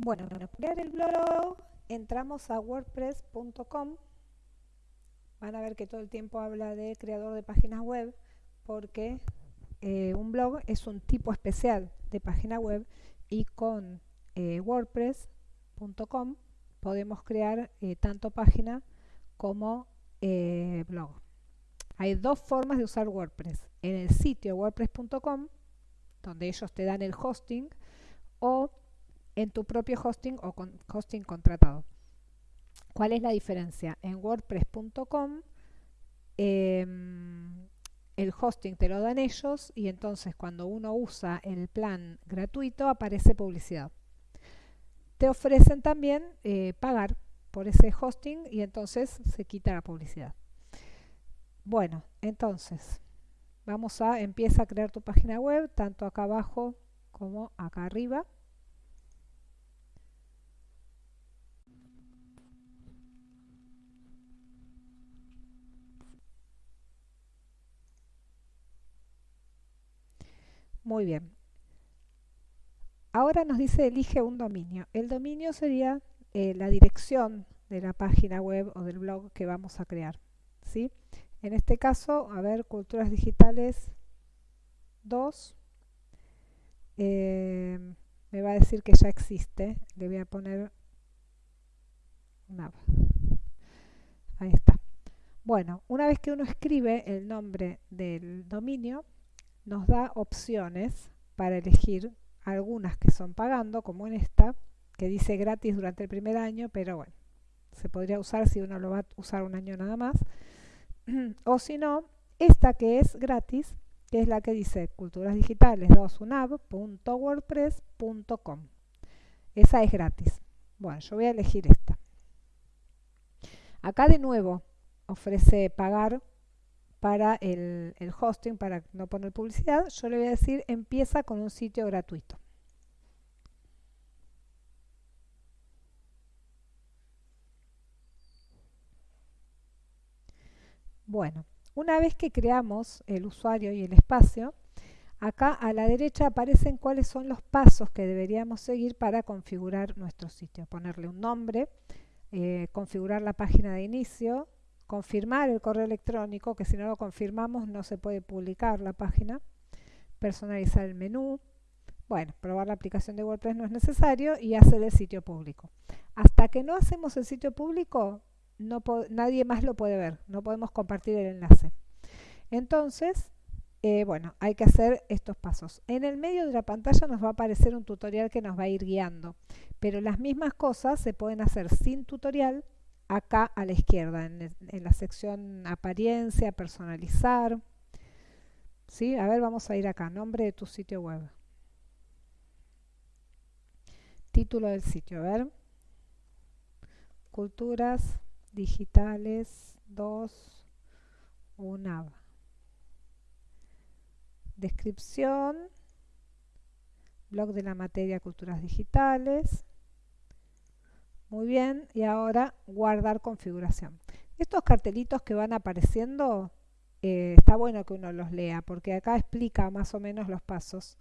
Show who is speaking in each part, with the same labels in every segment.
Speaker 1: Bueno, para crear el blog entramos a wordpress.com. Van a ver que todo el tiempo habla de creador de páginas web porque eh, un blog es un tipo especial de página web y con eh, wordpress.com podemos crear eh, tanto página como blog. Hay dos formas de usar WordPress. En el sitio wordpress.com, donde ellos te dan el hosting, o en tu propio hosting o con hosting contratado. ¿Cuál es la diferencia? En wordpress.com em, el hosting te lo dan ellos y entonces cuando uno usa el plan gratuito aparece publicidad. Te ofrecen también eh, pagar por ese hosting y entonces se quita la publicidad. Bueno, entonces vamos a empieza a crear tu página web tanto acá abajo como acá arriba. Muy bien. Ahora nos dice elige un dominio. El dominio sería eh, la dirección de la página web o del blog que vamos a crear. ¿sí? En este caso, a ver, Culturas Digitales 2. Eh, me va a decir que ya existe. Le voy a poner una. Ahí está. Bueno, una vez que uno escribe el nombre del dominio, nos da opciones para elegir algunas que son pagando, como en esta, que dice gratis durante el primer año, pero bueno, se podría usar si uno lo va a usar un año nada más. o si no, esta que es gratis, que es la que dice culturas digitales 2unab.wordpress.com. Esa es gratis. Bueno, yo voy a elegir esta. Acá de nuevo ofrece pagar para el, hosting, para no poner publicidad, yo le voy a decir empieza con un sitio gratuito. Bueno, una vez que creamos el usuario y el espacio, acá a la derecha aparecen cuáles son los pasos que deberíamos seguir para configurar nuestro sitio. Ponerle un nombre, eh, configurar la página de inicio, confirmar el correo electrónico, que si no lo confirmamos no se puede publicar la página, personalizar el menú, bueno, probar la aplicación de WordPress no es necesario y hacer el sitio público. Hasta que no hacemos el sitio público, nadie más lo puede ver, no podemos compartir el enlace. Entonces, eh, bueno, hay que hacer estos pasos. En el medio de la pantalla nos va a aparecer un tutorial que nos va a ir guiando, pero las mismas cosas se pueden hacer sin tutorial acá a la izquierda, en, la sección apariencia, personalizar. ¿Sí? A ver, vamos a ir acá, nombre de tu sitio web. Título del sitio, a ver. Culturas digitales 2 UNAV. Descripción. Blog de la materia culturas digitales. Muy bien, y ahora guardar configuración. Estos cartelitos que van apareciendo, eh, está bueno que uno los lea, porque acá explica más o menos los pasos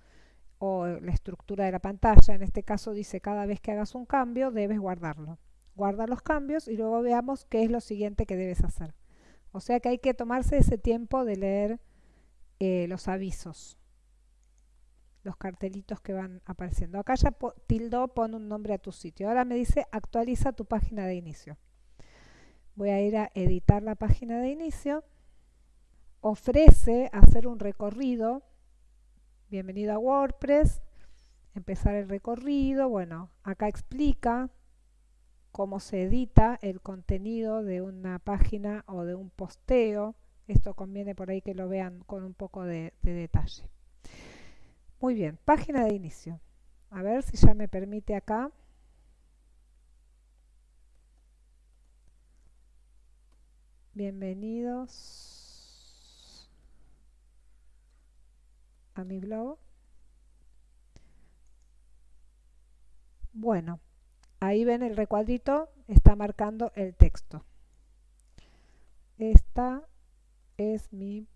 Speaker 1: o la estructura de la pantalla. En este caso dice, cada vez que hagas un cambio, debes guardarlo. Guarda los cambios y luego veamos qué es lo siguiente que debes hacer. O sea que hay que tomarse ese tiempo de leer eh, los avisos los cartelitos que van apareciendo. Acá ya tildo pone un nombre a tu sitio. Ahora me dice actualiza tu página de inicio. Voy a ir a editar la página de inicio. Ofrece hacer un recorrido. Bienvenido a WordPress. Empezar el recorrido. Bueno, acá explica cómo se edita el contenido de una página o de un posteo. Esto conviene por ahí que lo vean con un poco de detalle. Muy bien, página de inicio. A ver si ya me permite acá. Bienvenidos a mi blog. Bueno, ahí ven el recuadrito, está marcando el texto. Esta es mi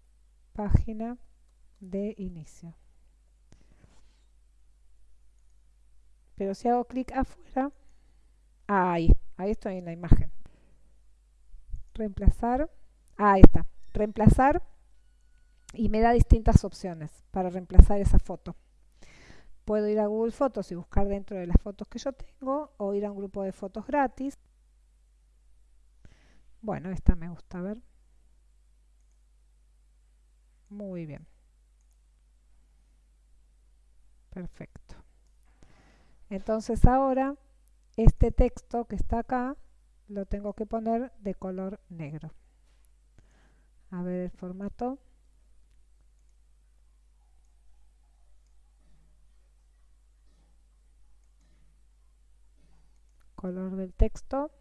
Speaker 1: página de inicio. Pero si hago clic afuera, ahí, ahí estoy en la imagen. Reemplazar, ahí está, reemplazar y me da distintas opciones para reemplazar esa foto. Puedo ir a Google Fotos y buscar dentro de las fotos que yo tengo o ir a un grupo de fotos gratis. Bueno, esta me gusta ver. Muy bien. Perfecto. Entonces ahora este texto que está acá lo tengo que poner de color negro. A ver el formato. color del texto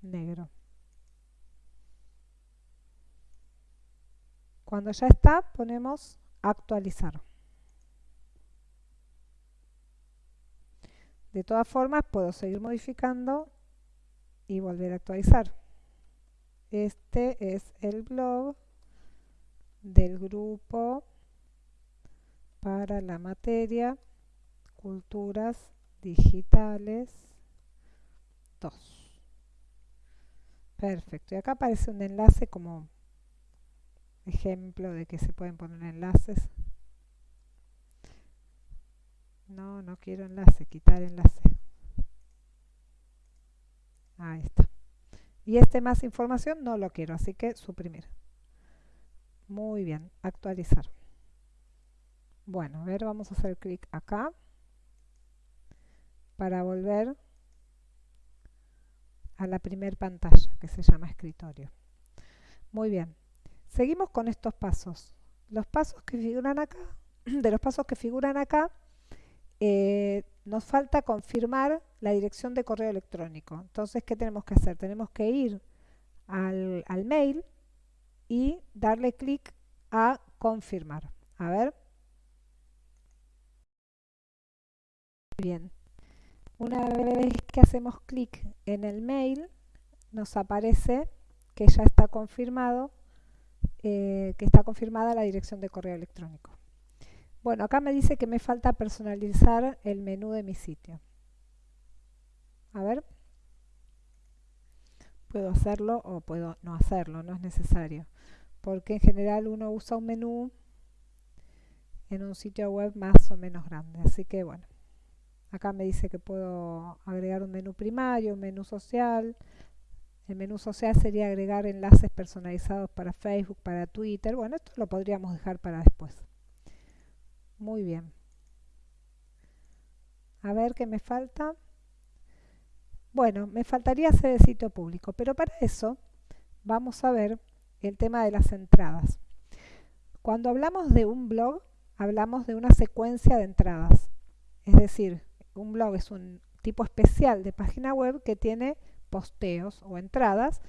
Speaker 1: negro. Cuando ya está, ponemos actualizar. De todas formas, puedo seguir modificando y volver a actualizar. Este es el blog del grupo para la materia Culturas Digitales Perfecto. Y acá aparece un enlace como ejemplo de que se pueden poner enlaces. No, no quiero enlace, quitar enlace. Ahí está. Y este más información no lo quiero, así que suprimir. Muy bien, actualizar. Bueno, a ver, vamos a hacer clic acá para volver a la primer pantalla que se llama escritorio. Muy bien, seguimos con estos pasos. Los pasos que figuran acá, de los pasos que figuran acá, eh, nos falta confirmar la dirección de correo electrónico. Entonces, ¿qué tenemos que hacer? Tenemos que ir al, mail y darle clic a confirmar. A ver. Bien, una vez que hacemos clic en el mail, nos aparece que ya está confirmado, eh, que está confirmada la dirección de correo electrónico. Bueno, acá me dice que me falta personalizar el menú de mi sitio. A ver. Puedo hacerlo o puedo no hacerlo, no es necesario. Porque en general uno usa un menú en un sitio web más o menos grande. Así que bueno, Acá me dice que puedo agregar un menú primario, un menú social. El menú social sería agregar enlaces personalizados para Facebook, para Twitter. Bueno, esto lo podríamos dejar para después. Muy bien. A ver qué me falta. Bueno, me faltaría hacer el sitio público, pero para eso vamos a ver el tema de las entradas. Cuando hablamos de un blog, hablamos de una secuencia de entradas. Es decir, un blog es un tipo especial de página web que tiene posteos o entradas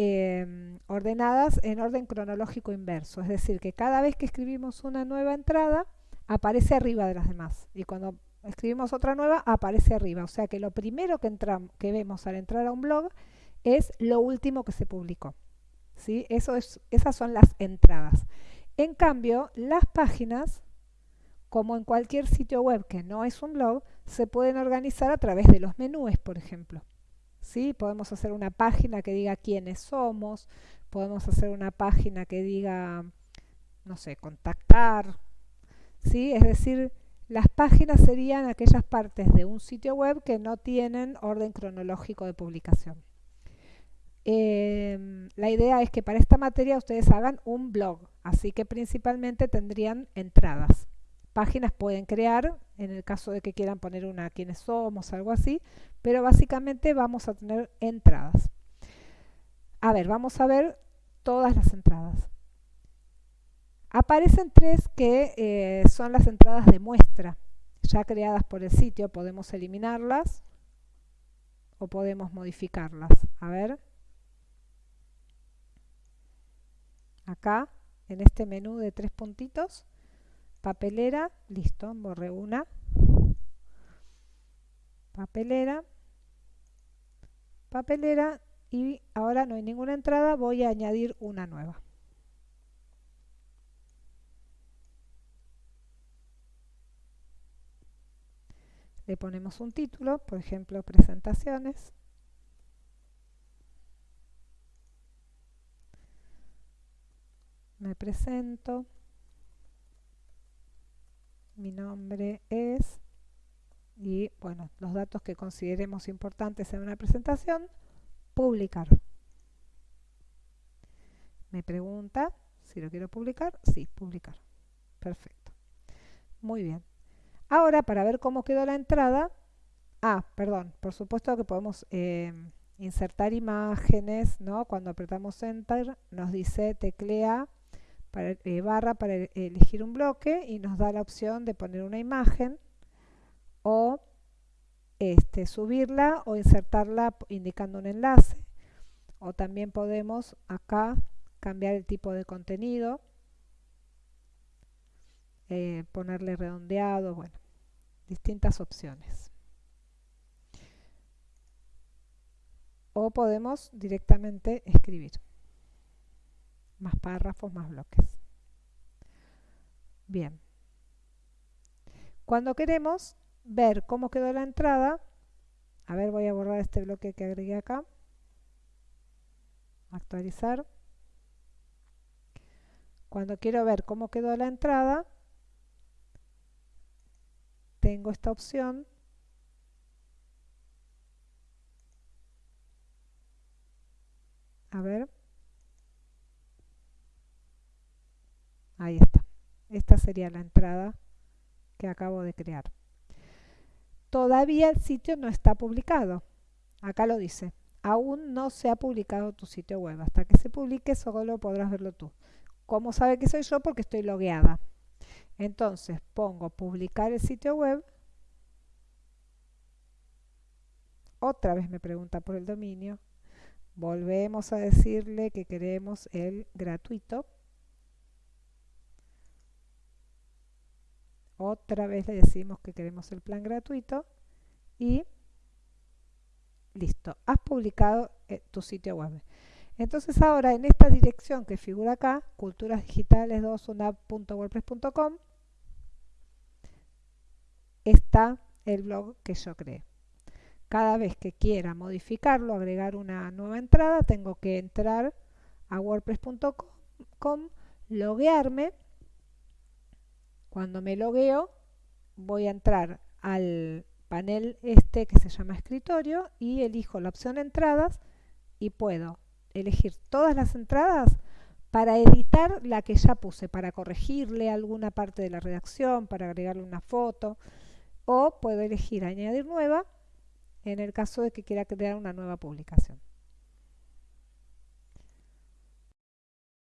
Speaker 1: em, ordenadas en orden cronológico inverso. Es decir, que cada vez que escribimos una nueva entrada, aparece arriba de las demás. Y cuando escribimos otra nueva, aparece arriba. O sea que lo primero que, que vemos al entrar a un blog es lo último que se publicó. ¿Sí? Eso es, esas son las entradas. En cambio, las páginas como en cualquier sitio web que no es un blog, se pueden organizar a través de los menús, por ejemplo. ¿Sí? Podemos hacer una página que diga quiénes somos, podemos hacer una página que diga, no sé, contactar. ¿Sí? Es decir, las páginas serían aquellas partes de un sitio web que no tienen orden cronológico de publicación. Em, la idea es que para esta materia ustedes hagan un blog, así que principalmente tendrían entradas páginas pueden crear, en el caso de que quieran poner una quiénes somos, algo así, pero básicamente vamos a tener entradas. A ver, vamos a ver todas las entradas. Aparecen tres que eh, son las entradas de muestra, ya creadas por el sitio. Podemos eliminarlas o podemos modificarlas. A ver. Acá, en este menú de tres puntitos, papelera, listo, borré una, papelera, papelera y ahora no hay ninguna entrada, voy a añadir una nueva. le ponemos un título, por ejemplo, presentaciones. Me presento. Mi nombre es y bueno, los datos que consideremos importantes en una presentación, publicar. Me pregunta si lo quiero publicar. Sí, publicar. Perfecto. Muy bien. Ahora, para ver cómo quedó la entrada, ah, perdón, por supuesto que podemos eh, insertar imágenes, ¿no? Cuando apretamos Enter nos dice teclea para, eh, barra para elegir un bloque y nos da la opción de poner una imagen o este, subirla o insertarla indicando un enlace. O también podemos acá cambiar el tipo de contenido eh, ponerle redondeado bueno distintas opciones. O podemos directamente escribir más párrafos, más bloques bien cuando queremos ver cómo quedó la entrada. A ver, voy a borrar este bloque que agregué acá. Actualizar. Cuando quiero ver cómo quedó la entrada, tengo esta opción. A ver. Ahí está. Esta sería la entrada que acabo de crear todavía el sitio no está publicado. Acá lo dice. Aún no se ha publicado tu sitio web. Hasta que se publique solo podrás verlo tú. ¿Cómo sabe que soy yo? Porque estoy logueada. Entonces pongo publicar el sitio web. Otra vez me pregunta por el dominio. Volvemos a decirle que queremos el gratuito. Otra vez le decimos que queremos el plan gratuito y listo, has publicado eh, tu sitio web. Entonces ahora en esta dirección que figura acá, culturasdigitales2unap.wordpress.com, está el blog que yo creé. Cada vez que quiera modificarlo, agregar una nueva entrada, tengo que entrar a wordpress.com, loguearme cuando me logueo, voy a entrar al panel este que se llama escritorio y elijo la opción entradas y puedo elegir todas las entradas para editar la que ya puse, para corregirle alguna parte de la redacción, para agregarle una foto o puedo elegir añadir nueva en el caso de que quiera crear una nueva publicación.